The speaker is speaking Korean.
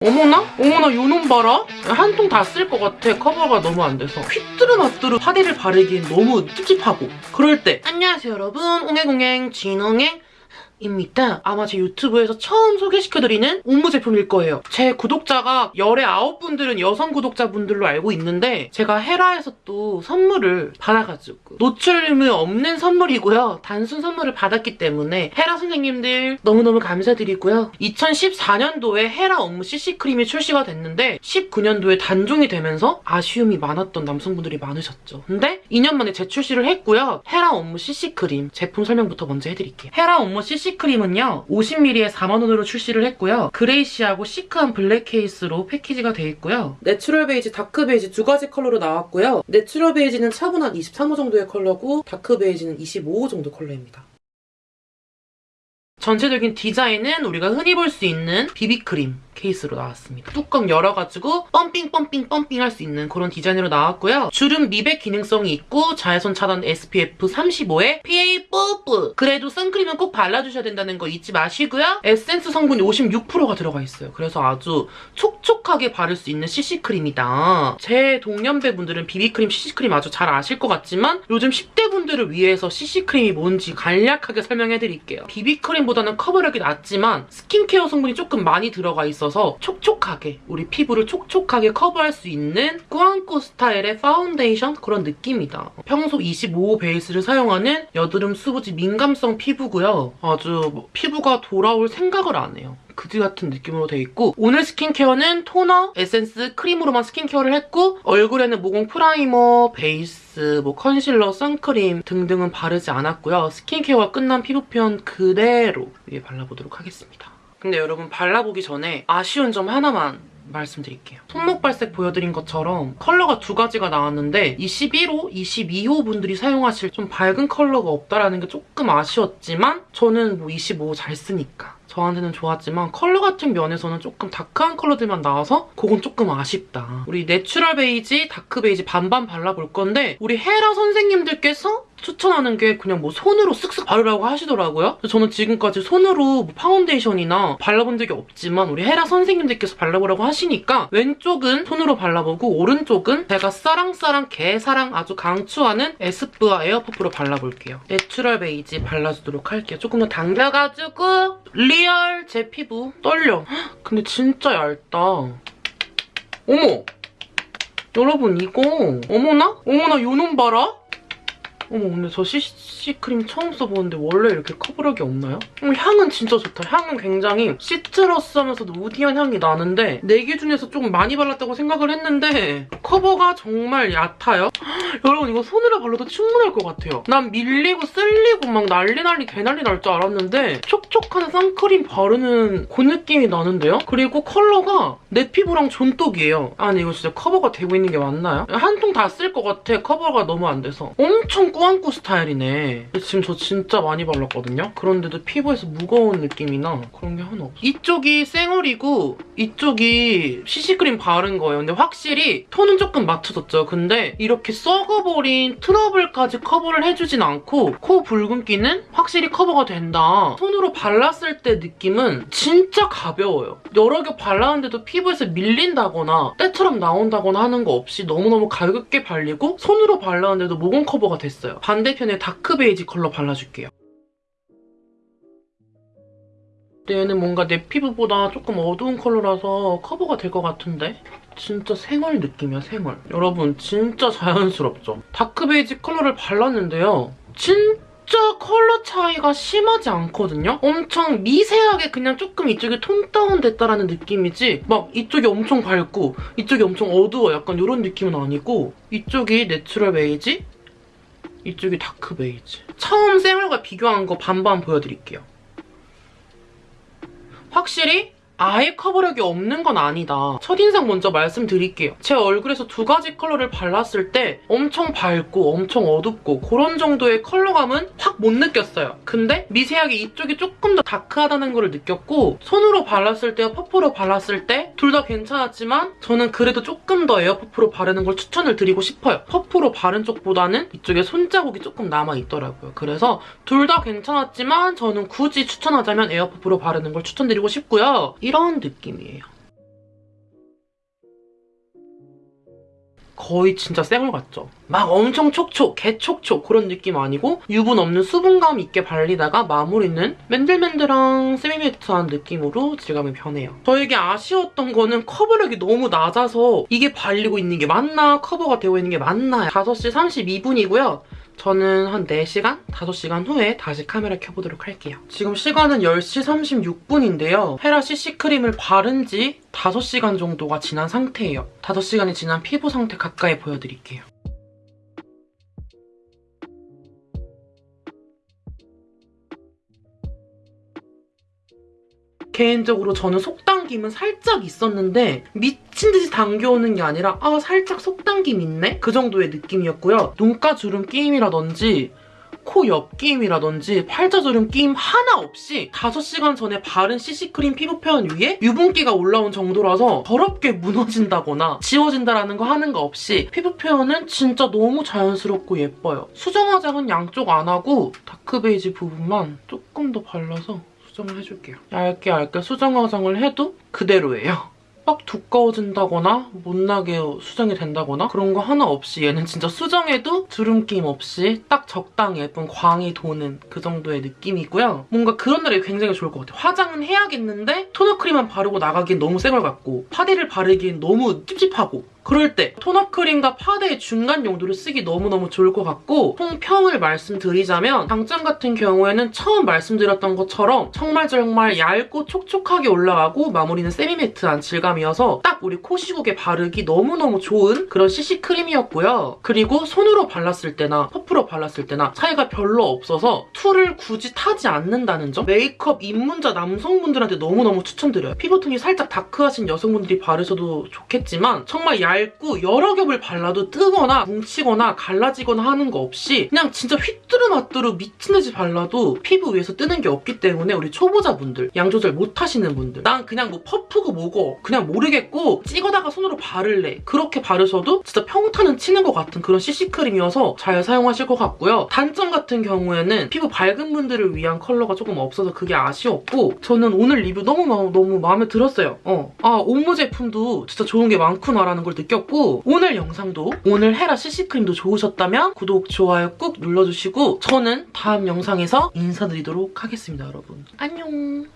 어머나? 어머나 요놈 봐라? 한 통 다 쓸 것 같아. 커버가 너무 안 돼서. 휘뚜루마뚜루 파데를 바르기엔 너무 찝찝하고. 그럴 때. 안녕하세요 여러분. 옹행옹행 진옹행 입니다. 아마 제 유튜브에서 처음 소개시켜드리는 옴무 제품일 거예요. 제 구독자가 열의 아홉 분들은 여성 구독자분들로 알고 있는데 제가 헤라에서 또 선물을 받아가지고 노출림이 없는 선물이고요. 단순 선물을 받았기 때문에 헤라 선생님들 너무너무 감사드리고요. 2014년도에 헤라 업무 CC크림이 출시가 됐는데 19년도에 단종이 되면서 아쉬움이 많았던 남성분들이 많으셨죠. 근데 2년 만에 재출시를 했고요. 헤라 업무 CC크림 제품 설명부터 먼저 해드릴게요. 헤라 옴므 CC CC크림은요 50ml에 4만원으로 출시를 했고요. grayish하고 시크한 블랙 케이스로 패키지가 되어 있고요. 내추럴 베이지, dark 베이지 두 가지 컬러로 나왔고요. 내추럴 베이지는 차분한 23호 정도의 컬러고 dark 베이지는 25호 정도 컬러입니다. 전체적인 디자인은 우리가 흔히 볼 수 있는 비비크림 케이스로 나왔습니다. 뚜껑 열어가지고 pumping pumping pumping 할 수 있는 그런 디자인으로 나왔고요. 주름 미백 기능성이 있고 자외선 차단 SPF 35에 PA 뿌뿌 그래도 선크림은 꼭 발라주셔야 된다는 거 잊지 마시고요. 에센스 성분이 56%가 들어가 있어요. 그래서 아주 촉촉하게 바를 수 있는 CC크림이다. 제 동년배분들은 비비크림 CC크림 아주 잘 아실 것 같지만 요즘 10대 분들을 위해서 CC크림이 뭔지 간략하게 설명해드릴게요. 비비크림보다는 커버력이 낮지만 스킨케어 성분이 조금 많이 들어가 있어서 있어서 촉촉하게 우리 피부를 촉촉하게 커버할 수 있는 꾸안꾸 스타일의 파운데이션 그런 느낌이다. 평소 25호 베이스를 사용하는 여드름 수부지 민감성 피부고요. 아주 뭐 피부가 돌아올 생각을 안 해요. 그지 같은 느낌으로 돼 있고 오늘 스킨케어는 토너, 에센스, 크림으로만 스킨케어를 했고 얼굴에는 모공 primer, 베이스, 뭐 컨실러, 선크림 등등은 바르지 않았고요. 스킨케어가 끝난 피부 표현 그대로 위에 발라보도록 하겠습니다. 근데 여러분 발라보기 전에 아쉬운 점 하나만 말씀드릴게요. 손목 발색 보여드린 것처럼 컬러가 두 가지가 나왔는데 21호, 22호 분들이 사용하실 좀 밝은 컬러가 없다라는 게 조금 아쉬웠지만 저는 뭐 25호 잘 쓰니까 저한테는 좋았지만 컬러 같은 면에서는 조금 dark한 컬러들만 나와서 그건 조금 아쉽다. 우리 내추럴 베이지, dark 베이지 반반 발라볼 건데 우리 헤라 선생님들께서 추천하는 게 그냥 뭐 손으로 쓱쓱 바르라고 하시더라고요. 저는 지금까지 손으로 뭐 파운데이션이나 발라본 적이 없지만 우리 헤라 선생님들께서 발라보라고 하시니까 왼쪽은 손으로 발라보고 오른쪽은 제가 싸랑싸랑 개사랑 아주 강추하는 에스쁘아 air puff로 발라볼게요. 내추럴 베이지 발라주도록 할게요. 조금 더 당겨가지고 real 제 피부 떨려. 근데 진짜 얇다. 어머! 여러분 이거 어머나? 어머나 요놈 봐라? 어머 근데 저 CC크림 처음 써보는데 원래 이렇게 커버력이 없나요? 어, 향은 진짜 좋다. 향은 굉장히 citrus 하면서도 woody한 향이 나는데 내 기준에서 조금 많이 발랐다고 생각을 했는데 커버가 정말 얕아요. 여러분 이거 손으로 발라도 충분할 것 같아요. 난 밀리고 쓸리고 막 난리 난리 개난리 날 줄 알았는데 촉촉한 선크림 바르는 그 느낌이 나는데요? 그리고 컬러가 내 피부랑 존똑이에요. 아니 이거 진짜 커버가 되고 있는 게 맞나요? 한 통 다 쓸 것 같아. 커버가 너무 안 돼서. 엄청 꾸안꾸 스타일이네. 지금 저 진짜 많이 발랐거든요? 그런데도 피부에서 무거운 느낌이나 그런 게 하나 없어. 이쪽이 쌩얼이고 이쪽이 CC크림 바른 거예요. 근데 확실히 톤은 조금 맞춰졌죠. 근데 이렇게 썩어버린 트러블까지 커버를 해주진 않고 코 붉은기는 확실히 커버가 된다. 손으로 발랐을 때 느낌은 진짜 가벼워요. 여러 겹 발랐는데도 피부에서 밀린다거나 때처럼 나온다거나 하는 거 없이 너무너무 가볍게 발리고 손으로 발랐는데도 모공 커버가 됐어요. 있어요. 반대편에 dark 베이지 컬러 발라줄게요. 얘는 뭔가 내 피부보다 조금 어두운 컬러라서 커버가 될 것 같은데? 진짜 생얼 느낌이야, 생얼. 여러분, 진짜 자연스럽죠? dark 베이지 컬러를 발랐는데요. 진짜 컬러 차이가 심하지 않거든요? 엄청 미세하게 그냥 조금 이쪽이 tone down 됐다라는 느낌이지 막 이쪽이 엄청 밝고 이쪽이 엄청 어두워 약간 이런 느낌은 아니고 이쪽이 내추럴 베이지 이쪽이 dark 베이지. 처음 쌩얼과 비교한 거 반반 보여드릴게요. 확실히 아예 커버력이 없는 건 아니다. 첫인상 먼저 말씀드릴게요. 제 얼굴에서 두 가지 컬러를 발랐을 때 엄청 밝고 엄청 어둡고 그런 정도의 컬러감은 확 못 느꼈어요. 근데 미세하게 이쪽이 조금 더 dark하다는 걸 느꼈고 손으로 발랐을 때와 puff로 발랐을 때 둘 다 괜찮았지만 저는 그래도 조금 더 air puff로 바르는 걸 추천을 드리고 싶어요. puff로 바른 쪽보다는 이쪽에 손자국이 조금 남아있더라고요. 그래서 둘 다 괜찮았지만 저는 굳이 추천하자면 air puff로 바르는 걸 추천드리고 싶고요. 이런 느낌이에요. 거의 진짜 생얼 같죠? 막 엄청 촉촉, 개촉촉 그런 느낌 아니고 유분 없는 수분감 있게 발리다가 마무리는 맨들맨들한 세미매트한 느낌으로 질감이 변해요. 저에게 아쉬웠던 거는 커버력이 너무 낮아서 이게 발리고 있는 게 맞나? 커버가 되고 있는 게 맞나? 5시 32분이고요. 저는 한 4시간? 5시간 후에 다시 카메라 켜보도록 할게요. 지금 시간은 10시 36분인데요. 헤라 CC크림을 바른 지 5시간 정도가 지난 상태예요. 5시간이 지난 피부 상태 가까이 보여드릴게요. 개인적으로 저는 속당 김은 살짝 있었는데 미친 듯이 당겨오는 게 아니라 아 살짝 속당김 있네? 그 정도의 느낌이었고요. 눈가 주름 끼임이라든지 코옆 끼임이라든지 팔자주름 끼임 하나 없이 5시간 전에 바른 CC크림 피부 표현 위에 유분기가 올라온 정도라서 더럽게 무너진다거나 지워진다라는 거 하는 거 없이 피부 표현은 진짜 너무 자연스럽고 예뻐요. 수정 화장은 양쪽 안 하고 dark 베이지 부분만 조금 더 발라서 수정을 해줄게요. 얇게 얇게 수정 화장을 해도 그대로예요. 막 두꺼워진다거나 못나게 수정이 된다거나 그런 거 하나 없이 얘는 진짜 수정해도 주름 낌 없이 딱 적당히 예쁜 광이 도는 그 정도의 느낌이고요. 뭔가 그런 날이 굉장히 좋을 것 같아요. 화장은 해야겠는데 토너 크림만 바르고 나가기엔 너무 쌩얼 같고 파데를 바르기엔 너무 찝찝하고 그럴 때 토너 크림과 파데의 중간 용도로 쓰기 너무너무 좋을 것 같고 총평을 말씀드리자면 장점 같은 경우에는 처음 말씀드렸던 것처럼 정말 정말 얇고 촉촉하게 올라가고 마무리는 세미매트한 질감이어서 딱 우리 코 시국에 바르기 너무너무 좋은 그런 CC 크림이었고요. 그리고 손으로 발랐을 때나 퍼프로 발랐을 때나 차이가 별로 없어서 툴을 굳이 타지 않는다는 점 메이크업 입문자 남성분들한테 너무너무 추천드려요. 피부톤이 살짝 다크하신 여성분들이 바르셔도 좋겠지만 정말 얇고 여러 겹을 발라도 뜨거나 뭉치거나 갈라지거나 하는 거 없이 그냥 진짜 휘뚜루마뚜루 미친듯이 발라도 피부 위에서 뜨는 게 없기 때문에 우리 초보자분들 양 조절 못 하시는 분들 난 그냥 뭐 퍼프고 뭐고 그냥 모르겠고 찍어다가 손으로 바를래 그렇게 바르셔도 진짜 평타는 치는 것 같은 그런 CC크림이어서 잘 사용하실 것 같고요. 단점 같은 경우에는 피부 밝은 분들을 위한 컬러가 조금 없어서 그게 아쉬웠고 저는 오늘 리뷰 너무 너무 마음에 들었어요. 어. 아 homme 제품도 진짜 좋은 게 많구나라는 걸 느꼈고 오늘 영상도 오늘 헤라 CC크림도 좋으셨다면 구독, 좋아요 꾹 눌러주시고 저는 다음 영상에서 인사드리도록 하겠습니다, 여러분. 안녕!